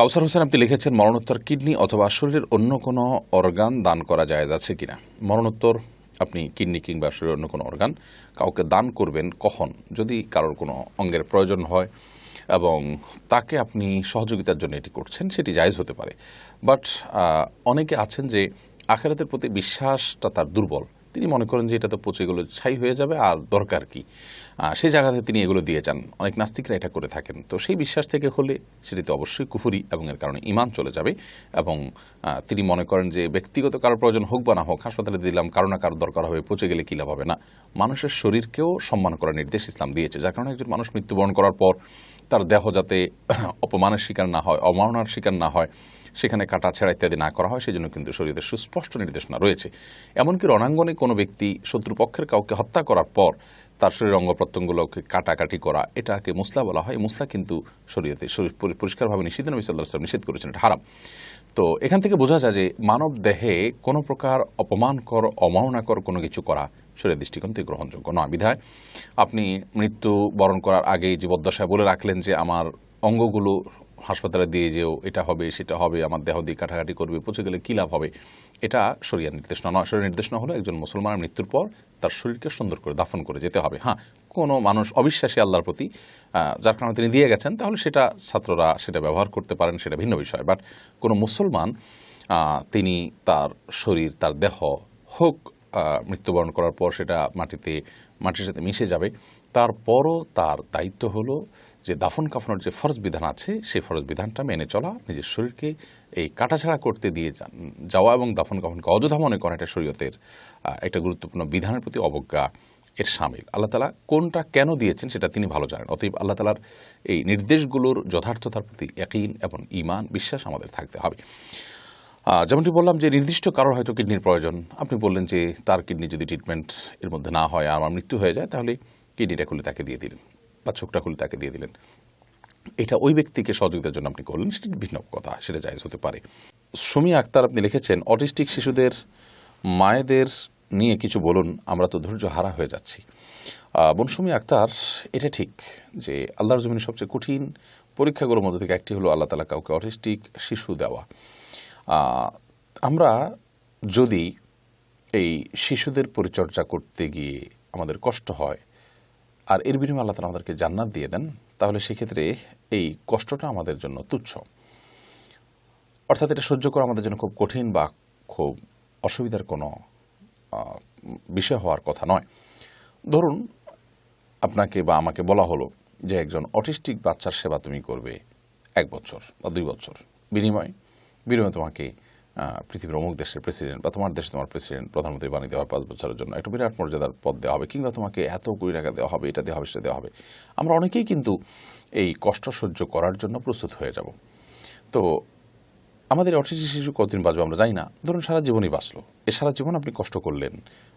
কাউসার হোসেন, আপনি লিখেছেন, মরণোত্তর কিডনি অথবা শরীরের অন্য কোনো অর্গান দান করা যায় আছে কিনা? মরণোত্তর, আপনি কিডনি কিংবা শরীরের অন্য কোনো অর্গান কাউকে দান করবেন কখন? যদি কারোর কোনো অঙ্গের প্রয়োজন হয় এবং তাকে আপনি সহযোগিতার জন্য এটি করছেন, সেটি জায়েজ হতে পারে। বাট অনেকে আছেন যে আখেরাতের প্রতি বিশ্বাসটা তার দুর্বল। তিনি মনে করেন যে এটা তো পচে এগুলো ছাই হয়ে যাবে, আর দরকার কি? সেই জায়গাতে তিনি এগুলো দিয়ে যান। অনেক নাস্তিকরা এটা করে থাকেন। তো সেই বিশ্বাস থেকে হলে সেটি তো অবশ্যই কুফুরি এবং এর কারণে ইমান চলে যাবে এবং তিনি মনে করেন যে ব্যক্তিগত কারোর প্রয়োজন হোক বা না হোক, হাসপাতালে দিলাম, কারও না কারও দরকার হবে, পচে গেলে কী লাভ হবে? না, মানুষের শরীরকেও সম্মান করার নির্দেশ ইসলাম দিয়েছে। যার কারণে একজন মানুষ মৃত্যুবরণ করার পর তার দেহ যাতে অপমানের শিকার না হয় অমাননার শিকার না হয় সেখানে কাটা ছেঁড়া ইত্যাদি না করা হয়, সেজন্য কিন্তু শরীরের সুস্পষ্ট নির্দেশনা রয়েছে। এমনকি রণাঙ্গনে কোনো ব্যক্তি শত্রুপক্ষের কাউকে হত্যা করার পর তার শরীর অঙ্গ প্রত্যঙ্গগুলোকে কাটাকাটি করা, এটাকে মুসলা বলা হয়। মুসলা কিন্তু শরীয়তে শরীর পরিষ্কারভাবে নিষিদ্ধ। নবী সাল্লাহ নিষেধ করেছেন, এটা হারাম। তো এখান থেকে বোঝা যায় যে মানব দেহে কোনো প্রকার অপমানকর, অমাননাকর কোনো কিছু করা শরীর দৃষ্টিকোণ থেকে গ্রহণযোগ্য নয়। বিধায় আপনি মৃত্যু বরণ করার আগেই জীবদ্দশায় বলে রাখলেন যে আমার অঙ্গগুলো হাসপাতালে দিয়ে যেও এটা হবে, সেটা হবে, আমার দেহ দিয়ে কাটাকাটি করবে, পচে গেলে কী লাভ হবে? এটা শরিয়ার নির্দেশনা নয় শরীর নির্দেশনা হলো একজন মুসলমানের মৃত্যুর পর তার শরীরকে সুন্দর করে দাফন করে যেতে হবে। হ্যাঁ কোনো মানুষ অবিশ্বাসী আল্লাহর প্রতি যার কারণে তিনি দিয়ে গেছেন, তাহলে সেটা ছাত্ররা সেটা ব্যবহার করতে পারেন, সেটা ভিন্ন বিষয়। বাট কোনো মুসলমান তিনি তার শরীর, তার দেহ হোক মৃত্যুবরণ করার পর সেটা মাটিতে, মাটির সাথে মিশে যাবে, তারপরও তার দায়িত্ব হলো যে দাফন কাফনের যে ফরজ বিধান আছে সেই ফরজ বিধানটা মেনে চলা, নিজের শরীরকে এই কাটাছাড়া করতে দিয়ে যাওয়া এবং দাফন কাফনকে অযোধ্যা মনে করা এটা শরীয়তের একটা গুরুত্বপূর্ণ বিধানের প্রতি অবজ্ঞা এর সামিল। আল্লাহ তালা কোনটা কেন দিয়েছেন সেটা তিনি ভালো জানেন। অতএব আল্লাহ তালার এই নির্দেশগুলোর যথার্থতার প্রতি একইন এবং ইমান বিশ্বাস আমাদের থাকতে হবে। যেমনটি বললাম যে নির্দিষ্ট কারোর হয়তো কিডনির প্রয়োজন। আপনি বললেন যে তার কিডনি যদি ট্রিটমেন্ট এর মধ্যে না হয় আর আমার মৃত্যু হয়ে যায়, তাহলে কিডনিটা খুলে তাকে দিয়ে দিলেন। বা চোখটা খুলে তাকে দিয়ে দিলেন। এটা ওই ব্যক্তিকে সহযোগিতার জন্য আপনি করলেন সেটি ভিন্ন কথা সেটা জায়জ হতে পারে। সুমি আক্তার আপনি লিখেছেন অটিস্টিক শিশুদের মায়েদের নিয়ে কিছু বলুন আমরা তো ধৈর্য হারা হয়ে যাচ্ছি। আহ, বোন সুমি আক্তার এটা ঠিক যে আল্লাহর জমিনের সবচেয়ে কঠিন পরীক্ষাগুলোর মধ্যে থেকে একটি হলো আল্লাহ তালা কাউকে অটিস্টিক শিশু দেওয়া। আমরা যদি এই শিশুদের পরিচর্যা করতে গিয়ে আমাদের কষ্ট হয় আর এর বিনিময়ে আল্লাহ তালা আমাদেরকে জান্নাত দিয়ে দেন। তাহলে সেক্ষেত্রে এই কষ্টটা আমাদের জন্য তুচ্ছ। অর্থাৎ এটা সহ্য করা আমাদের জন্য খুব কঠিন বা খুব অসুবিধার কোনো বিষয় হওয়ার কথা নয়। ধরুন আপনাকে বা আমাকে বলা হলো যে একজন অটিস্টিক বাচ্চার সেবা তুমি করবে এক বছর বা দুই বছর। বিনিময়, বিনিময়ে তোমাকে পৃথিবীর অমুক দেশের প্রেসিডেন্ট বা তোমার দেশে তোমার প্রেসিডেন্ট প্রধানমন্ত্রী বানিয়ে দেওয়া হবে পাঁচ বছরের জন্য। একটা বিরাট মর্যাদার পদ দেওয়া হবে কিংবা তোমাকে এত কুড়ি টাকা দেওয়া হবে, এটা দেওয়া হবে, সেটা দেওয়া হবে। আমরা অনেকেই কিন্তু এই কষ্ট সহ্য করার জন্য প্রস্তুত হয়ে যাব। তো আমাদের অটিস্টিক শিশু কতদিন বাঁচবে আমরা জানি না। ধরুন সারা জীবনই বাঁচলো। এ সারা জীবন আপনি কষ্ট করলেন,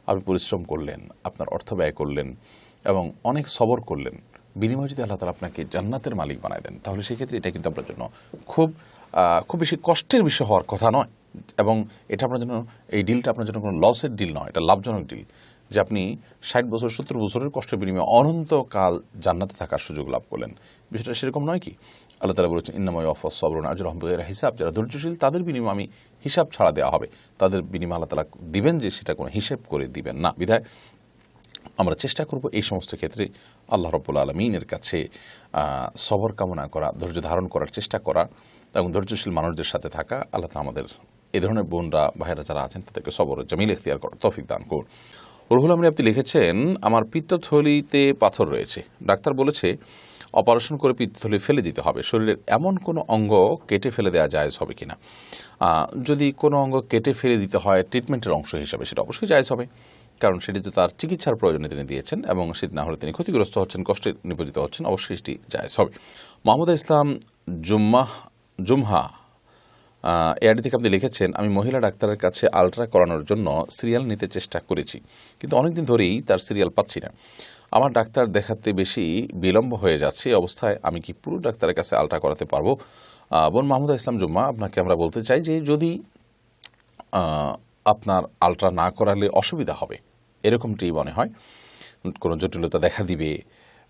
আপনি পরিশ্রম করলেন, আপনার অর্থ ব্যয় করলেন এবং অনেক সবর করলেন। বিনিময়ে যদি আল্লাহ তালা আপনাকে জান্নাতের মালিক বানায় দেন, তাহলে সেক্ষেত্রে এটা কিন্তু আপনার জন্য খুব খুব বেশি কষ্টের বিষয় হওয়ার কথা নয়। এবং এটা আপনার জন্য, এই ডিলটা আপনার জন্য কোনো লসের ডিল নয়, এটা লাভজনক ডিল যে আপনি ষাট বছর, সত্তর বছরের কষ্টের বিনিময়ে অনন্তকাল জান্নাতে থাকার সুযোগ লাভ করলেন। বিষয়টা সেরকম নয় কি? আল্লাহ তালা বলেছেন ইন্নাময় অফস সবরণ আজর রহমদের হিসাব। যারা ধৈর্যশীল, তাদের বিনিময়ে আমি হিসাব ছাড়া দেওয়া হবে। তাদের বিনিময়ে আল্লাহ তালা দিবেন যে সেটা কোনো হিসেব করে দিবেন না। বিধায় আমরা চেষ্টা করব এই সমস্ত ক্ষেত্রে আল্লাহ রব্বুল আলমিনের কাছে সবর কামনা করা, ধৈর্য ধারণ করার চেষ্টা করা এবং ধৈর্যশীল মানুষদের সাথে থাকা। আল্লাহ আমাদের এই ধরনের বোনরা, ভাইয়েরা যারা আছেন, তাদেরকে সবর জামিল এখতিয়ার করার তৌফিক দান করুন। রুহুল আমিন আপনি লিখেছেন, আমার পিত্তথলিতে পাথর রয়েছে। ডাক্তার বলেছে, অপারেশন করে পিত্তথলি ফেলে দিতে হবে। শরীরের এমন কোনো অঙ্গ কেটে ফেলে দেওয়া জায়েজ হবে কিনা? যদি কোনো অঙ্গ কেটে ফেলে দিতে হয় ট্রিটমেন্টের অংশ হিসাবে, সেটা অবশ্যই জায়েজ হবে। কারণ সেটি তো তার চিকিৎসার প্রয়োজনে তিনি দিয়েছেন এবং সেটি না হলে তিনি ক্ষতিগ্রস্ত হচ্ছেন, কষ্টে নিপতিত হচ্ছেন, অবশ্যই সেটি জায়েজ হবে। মোহাম্মদ ইসলাম জুম্মাহ, জুমহা এআরডি থেকে আপনি লিখেছেন, আমি মহিলা ডাক্তারের কাছে আলট্রা করানোর জন্য সিরিয়াল নিতে চেষ্টা করেছি, কিন্তু অনেকদিন ধরেই তার সিরিয়াল পাচ্ছি না। আমার ডাক্তার দেখাতে বেশি বিলম্ব হয়ে যাচ্ছে অবস্থায় আমি কি পুরো ডাক্তারের কাছে আলট্রা করাতে পারব? বোন মাহমুদা ইসলাম জুম্মা, আপনাকে আমরা বলতে চাই যে যদি আপনার আলট্রা না করালে অসুবিধা হবে, এরকমটি মনে হয়, কোনো জটিলতা দেখা দিবে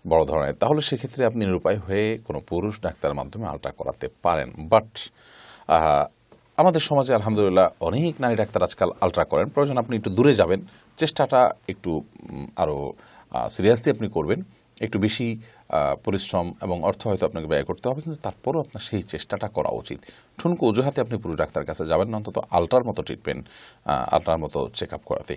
বড় ধরনের, তাহলে সেক্ষেত্রে আপনি নিরুপায় হয়ে কোনো পুরুষ ডাক্তারের মাধ্যমে আলট্রা করাতে পারেন। বাট আমাদের সমাজে আলহামদুলিল্লাহ অনেক নারী ডাক্তার আজকাল আলট্রা করেন। প্রয়োজন আপনি একটু দূরে যাবেন। চেষ্টাটা একটু আরও সিরিয়াসলি আপনি করবেন। একটু বেশি পরিশ্রম এবং অর্থ হয়তো আপনাকে ব্যয় করতে হবে, কিন্তু তারপরও আপনার সেই চেষ্টাটা করা উচিত। ঠুনকো অজুহাতে আপনি পুরো ডাক্তার কাছে যাবেন অন্তত আলট্রার মতো ট্রিটমেন্ট আলট্রার মতো চেক আপ করাতে।